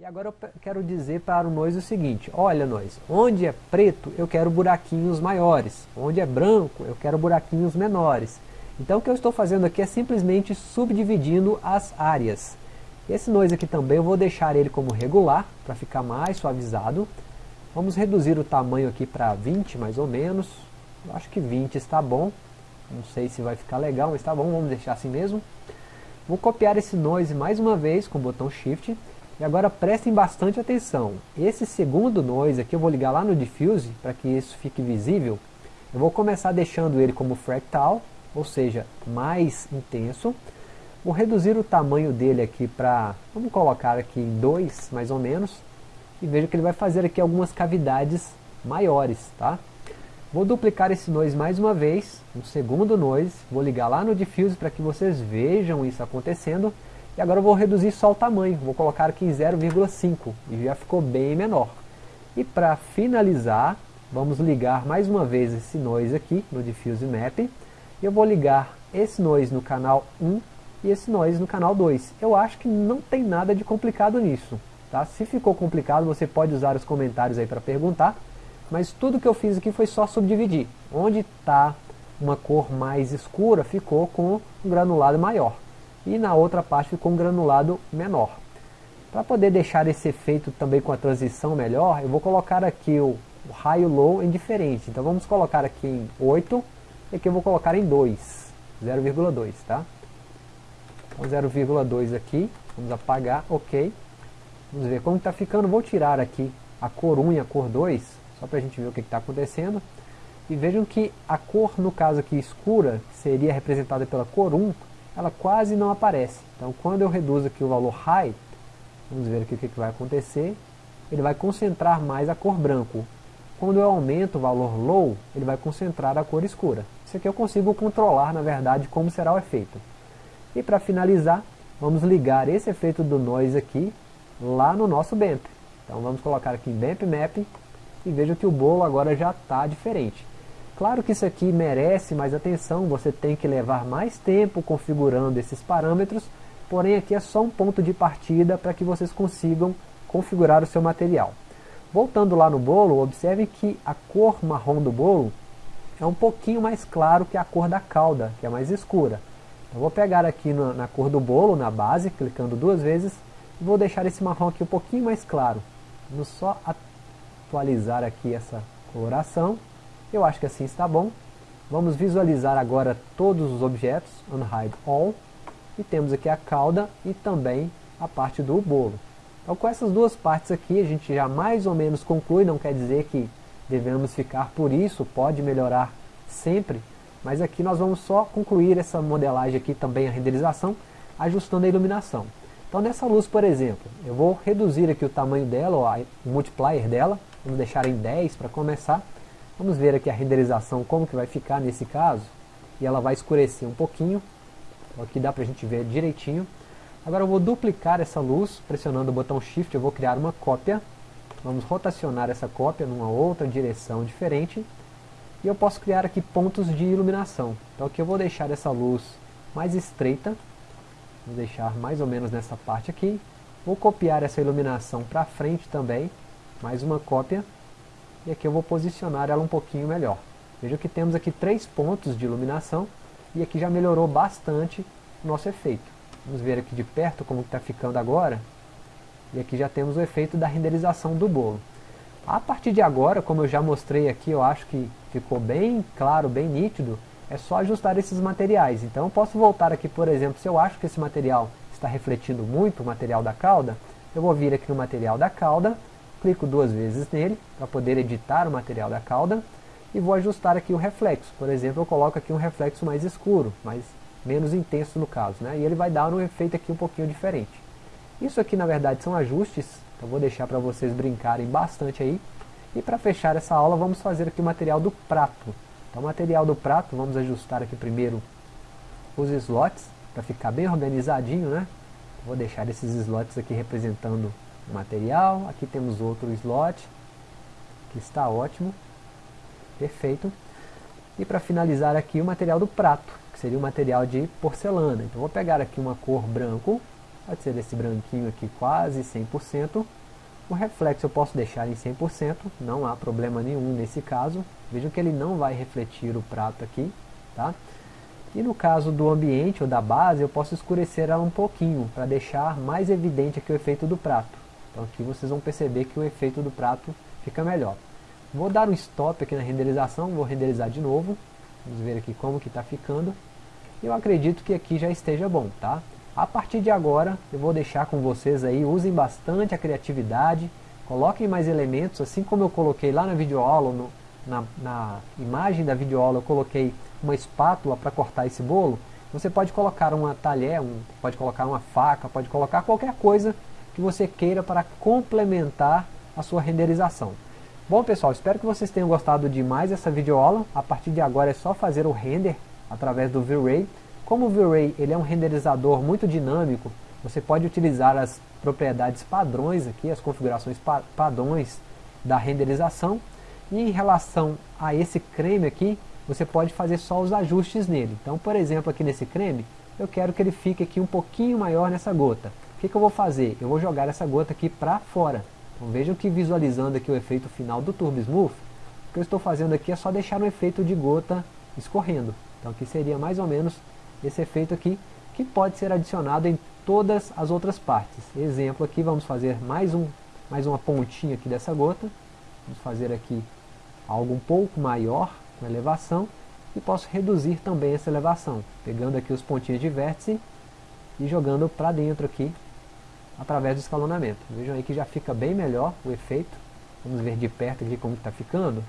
E agora eu quero dizer para o nós o seguinte, olha nós, onde é preto eu quero buraquinhos maiores, onde é branco eu quero buraquinhos menores. Então o que eu estou fazendo aqui é simplesmente subdividindo as áreas. Esse noise aqui também eu vou deixar ele como regular, para ficar mais suavizado. Vamos reduzir o tamanho aqui para 20 mais ou menos. Eu acho que 20 está bom. Não sei se vai ficar legal, mas está bom, vamos deixar assim mesmo. Vou copiar esse noise mais uma vez com o botão Shift e agora prestem bastante atenção. Esse segundo noise aqui eu vou ligar lá no diffuse para que isso fique visível. Eu vou começar deixando ele como fractal, ou seja, mais intenso. Vou reduzir o tamanho dele aqui para, vamos colocar aqui em 2 mais ou menos. E veja que ele vai fazer aqui algumas cavidades maiores, tá? Vou duplicar esse noise mais uma vez, um segundo noise, vou ligar lá no diffuse para que vocês vejam isso acontecendo. E agora eu vou reduzir só o tamanho, vou colocar aqui em 0,5 e já ficou bem menor. E para finalizar, vamos ligar mais uma vez esse noise aqui no Diffuse Map. E eu vou ligar esse noise no canal 1 e esse noise no canal 2. Eu acho que não tem nada de complicado nisso. Tá? Se ficou complicado, você pode usar os comentários aí para perguntar. Mas tudo que eu fiz aqui foi só subdividir. Onde está uma cor mais escura, ficou com um granulado maior e na outra parte ficou um granulado menor. Para poder deixar esse efeito também com a transição melhor, eu vou colocar aqui o, o high e o low em diferente. Então vamos colocar aqui em 8 e aqui eu vou colocar em 2, 0,2, tá? Então 0,2 aqui, vamos apagar, ok. Vamos ver como está ficando, vou tirar aqui a cor 1 e a cor 2, só para a gente ver o que está acontecendo. E vejam que a cor, no caso aqui escura, seria representada pela cor 1, ela quase não aparece. Então quando eu reduzo aqui o valor high, vamos ver aqui o que, que vai acontecer, ele vai concentrar mais a cor branco. Quando eu aumento o valor low, ele vai concentrar a cor escura. Isso aqui eu consigo controlar, na verdade, como será o efeito. E para finalizar, vamos ligar esse efeito do noise aqui lá no nosso BAMP. Então vamos colocar aqui em BAMP Map e veja que o bolo agora já está diferente. Claro que isso aqui merece mais atenção, você tem que levar mais tempo configurando esses parâmetros, porém aqui é só um ponto de partida para que vocês consigam configurar o seu material. Voltando lá no bolo, observe que a cor marrom do bolo é um pouquinho mais claro que a cor da cauda, que é mais escura. Eu vou pegar aqui na, na cor do bolo, na base, clicando duas vezes, e vou deixar esse marrom aqui um pouquinho mais claro. Vamos só atualizar aqui essa coloração. Eu acho que assim está bom. Vamos visualizar agora todos os objetos, Unhide All, e temos aqui a cauda e também a parte do bolo. Então com essas duas partes aqui a gente já mais ou menos conclui, não quer dizer que devemos ficar por isso, pode melhorar sempre, mas aqui nós vamos só concluir essa modelagem aqui também, a renderização, ajustando a iluminação. Então nessa luz, por exemplo, eu vou reduzir aqui o tamanho dela, o multiplier dela, vamos deixar em 10 para começar, Vamos ver aqui a renderização, como que vai ficar nesse caso. E ela vai escurecer um pouquinho. Então aqui dá para a gente ver direitinho. Agora eu vou duplicar essa luz, pressionando o botão Shift, eu vou criar uma cópia. Vamos rotacionar essa cópia numa outra direção diferente. E eu posso criar aqui pontos de iluminação. Então aqui eu vou deixar essa luz mais estreita. Vou deixar mais ou menos nessa parte aqui. Vou copiar essa iluminação para frente também. Mais uma cópia e aqui eu vou posicionar ela um pouquinho melhor. Veja que temos aqui três pontos de iluminação e aqui já melhorou bastante o nosso efeito. Vamos ver aqui de perto como está ficando agora. E aqui já temos o efeito da renderização do bolo. A partir de agora, como eu já mostrei aqui, eu acho que ficou bem claro, bem nítido, é só ajustar esses materiais. Então eu posso voltar aqui, por exemplo, se eu acho que esse material está refletindo muito o material da cauda, eu vou vir aqui no material da cauda, clico duas vezes nele para poder editar o material da cauda e vou ajustar aqui o reflexo. Por exemplo, eu coloco aqui um reflexo mais escuro, mais menos intenso no caso, né? e ele vai dar um efeito aqui um pouquinho diferente. Isso aqui na verdade são ajustes, então vou deixar para vocês brincarem bastante aí. E para fechar essa aula vamos fazer aqui o material do prato. Então o material do prato, vamos ajustar aqui primeiro os slots, para ficar bem organizadinho, né? Vou deixar esses slots aqui representando material, aqui temos outro slot, que está ótimo, perfeito. E para finalizar aqui o material do prato, que seria o material de porcelana. Então vou pegar aqui uma cor branco, pode ser esse branquinho aqui quase 100%. O reflexo eu posso deixar em 100%, não há problema nenhum nesse caso. Vejam que ele não vai refletir o prato aqui, tá? E no caso do ambiente ou da base, eu posso escurecer ela um pouquinho, para deixar mais evidente aqui o efeito do prato. Então aqui vocês vão perceber que o efeito do prato fica melhor. Vou dar um stop aqui na renderização, vou renderizar de novo. Vamos ver aqui como que está ficando. Eu acredito que aqui já esteja bom, tá? A partir de agora, eu vou deixar com vocês aí, usem bastante a criatividade, coloquem mais elementos, assim como eu coloquei lá na videoaula, no, na, na imagem da videoaula eu coloquei uma espátula para cortar esse bolo, você pode colocar uma talher, um, pode colocar uma faca, pode colocar qualquer coisa que você queira para complementar a sua renderização. Bom pessoal, espero que vocês tenham gostado de mais essa videoaula. A partir de agora é só fazer o render através do V-Ray. Como o V-Ray ele é um renderizador muito dinâmico, você pode utilizar as propriedades padrões aqui, as configurações pa padrões da renderização. E em relação a esse creme aqui, você pode fazer só os ajustes nele. Então, por exemplo, aqui nesse creme, eu quero que ele fique aqui um pouquinho maior nessa gota. O que, que eu vou fazer? Eu vou jogar essa gota aqui para fora. Então vejam que visualizando aqui o efeito final do Turbo Smooth, o que eu estou fazendo aqui é só deixar o efeito de gota escorrendo. Então aqui seria mais ou menos esse efeito aqui, que pode ser adicionado em todas as outras partes. Exemplo aqui, vamos fazer mais, um, mais uma pontinha aqui dessa gota. Vamos fazer aqui algo um pouco maior, com elevação, e posso reduzir também essa elevação, pegando aqui os pontinhos de vértice e jogando para dentro aqui através do escalonamento. Vejam aí que já fica bem melhor o efeito. Vamos ver de perto aqui como está ficando.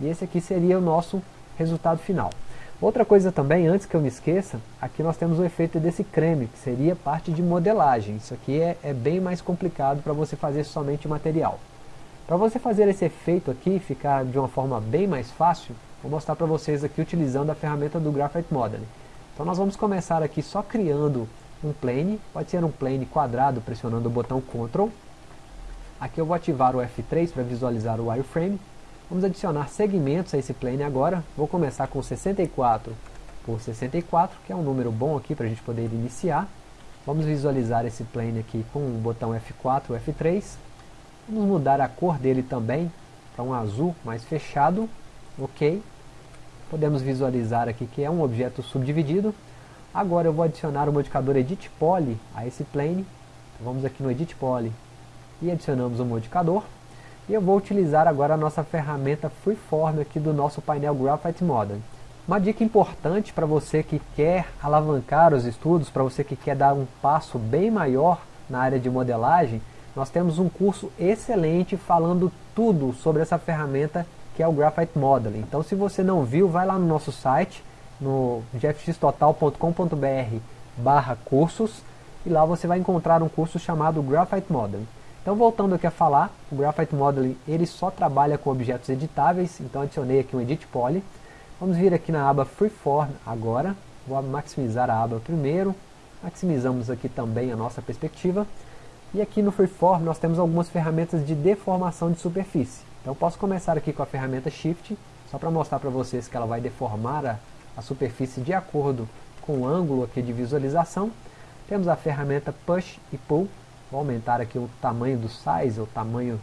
E esse aqui seria o nosso resultado final. Outra coisa também, antes que eu me esqueça, aqui nós temos o efeito desse creme, que seria parte de modelagem. Isso aqui é, é bem mais complicado para você fazer somente material. Para você fazer esse efeito aqui, ficar de uma forma bem mais fácil, vou mostrar para vocês aqui utilizando a ferramenta do Graphite Modeling. Então nós vamos começar aqui só criando um plane, pode ser um plane quadrado pressionando o botão Ctrl. Aqui eu vou ativar o F3 para visualizar o wireframe. Vamos adicionar segmentos a esse plane agora. Vou começar com 64 por 64, que é um número bom aqui para a gente poder iniciar. Vamos visualizar esse plane aqui com o botão F4 e F3. Vamos mudar a cor dele também para um azul mais fechado. Ok. Podemos visualizar aqui que é um objeto subdividido. Agora eu vou adicionar o modificador Edit Poly a esse plane. Então vamos aqui no Edit Poly e adicionamos o modificador. E eu vou utilizar agora a nossa ferramenta Freeform aqui do nosso painel Graphite Model. Uma dica importante para você que quer alavancar os estudos, para você que quer dar um passo bem maior na área de modelagem, nós temos um curso excelente falando tudo sobre essa ferramenta que é o Graphite Modeling. Então se você não viu, vai lá no nosso site no jeffxtotal.com.br barra cursos e lá você vai encontrar um curso chamado Graphite Modeling. Então voltando aqui a falar, o Graphite Modeling ele só trabalha com objetos editáveis, então adicionei aqui um Edit Poly. Vamos vir aqui na aba Freeform agora, vou maximizar a aba primeiro, maximizamos aqui também a nossa perspectiva. E aqui no Freeform nós temos algumas ferramentas de deformação de superfície. Então posso começar aqui com a ferramenta Shift, só para mostrar para vocês que ela vai deformar a, a superfície de acordo com o ângulo aqui de visualização. Temos a ferramenta Push e Pull. Vou aumentar aqui o tamanho do size, o tamanho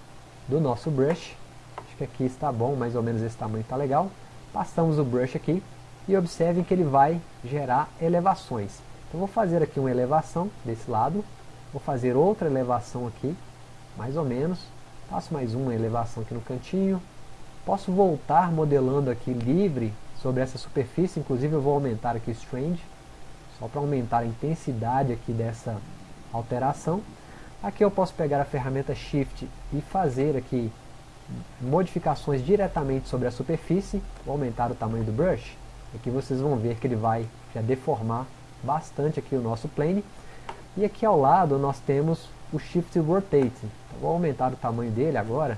do nosso brush. Acho que aqui está bom, mais ou menos esse tamanho está legal. Passamos o brush aqui e observem que ele vai gerar elevações. Então vou fazer aqui uma elevação desse lado. Vou fazer outra elevação aqui, mais ou menos. Faço mais uma elevação aqui no cantinho. Posso voltar modelando aqui livre sobre essa superfície, inclusive eu vou aumentar aqui o Strange, só para aumentar a intensidade aqui dessa alteração. Aqui eu posso pegar a ferramenta Shift e fazer aqui modificações diretamente sobre a superfície, vou aumentar o tamanho do brush, aqui vocês vão ver que ele vai já deformar bastante aqui o nosso plane. E aqui ao lado nós temos o Shift Rotate, então, vou aumentar o tamanho dele agora,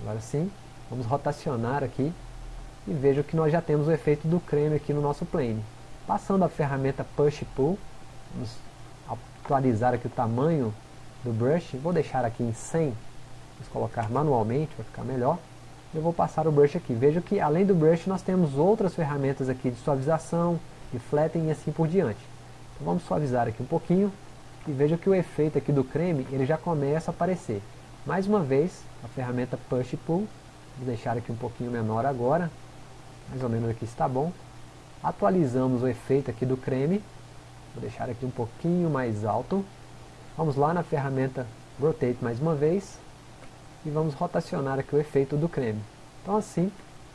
agora sim, vamos rotacionar aqui e veja que nós já temos o efeito do creme aqui no nosso plane. Passando a ferramenta Push Pull, vamos atualizar aqui o tamanho do brush, vou deixar aqui em 100, vamos colocar manualmente para ficar melhor. Eu vou passar o brush aqui, veja que além do brush nós temos outras ferramentas aqui de suavização, de flatten e assim por diante. Então vamos suavizar aqui um pouquinho, e veja que o efeito aqui do creme ele já começa a aparecer. Mais uma vez, a ferramenta Push Pull, vou deixar aqui um pouquinho menor agora, mais ou menos aqui está bom. Atualizamos o efeito aqui do creme, vou deixar aqui um pouquinho mais alto. Vamos lá na ferramenta Rotate mais uma vez, e vamos rotacionar aqui o efeito do creme. Então assim,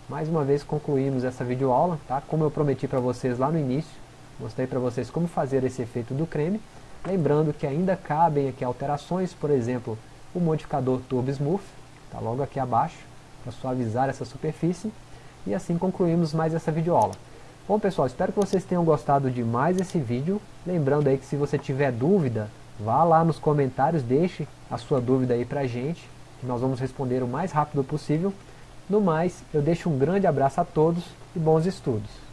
mais uma vez concluímos essa videoaula, tá? como eu prometi para vocês lá no início, mostrei para vocês como fazer esse efeito do creme, lembrando que ainda cabem aqui alterações, por exemplo, o modificador Turbo Smooth, está logo aqui abaixo, para suavizar essa superfície, e assim concluímos mais essa videoaula. Bom pessoal, espero que vocês tenham gostado de mais esse vídeo, lembrando aí que se você tiver dúvida, vá lá nos comentários, deixe a sua dúvida aí pra gente, que nós vamos responder o mais rápido possível. No mais, eu deixo um grande abraço a todos e bons estudos.